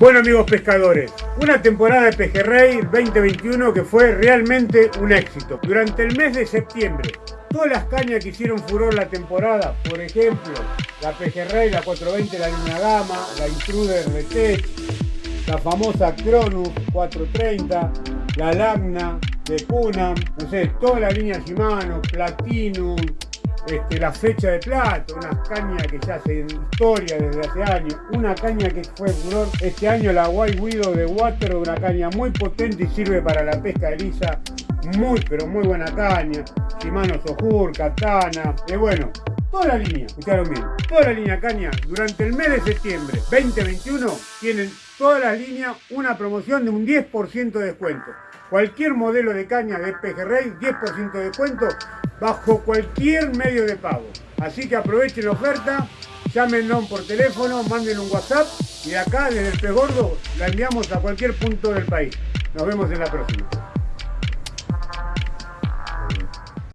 Bueno amigos pescadores, una temporada de Pejerrey 2021 que fue realmente un éxito. Durante el mes de septiembre, todas las cañas que hicieron furor la temporada, por ejemplo, la Pejerrey, la 420, la Luna Gama, la Intruder Retech, la famosa Cronus 430, la Lagna de Cunam, no sé, toda la línea Shimano, Platinum, este, la fecha de plata, una caña que ya hace historia desde hace años, una caña que fue furor este año, la White Widow de Water, una caña muy potente y sirve para la pesca de lisa, muy pero muy buena caña, Shimano Sojur, Katana, y bueno, toda la línea, escucharon bien, toda la línea caña durante el mes de septiembre 2021 tienen todas las líneas una promoción de un 10% de descuento. Cualquier modelo de caña de pejerrey, 10% de descuento bajo cualquier medio de pago. Así que aprovechen la oferta, llámenos por teléfono, manden un WhatsApp y acá desde el Pez Gordo la enviamos a cualquier punto del país. Nos vemos en la próxima.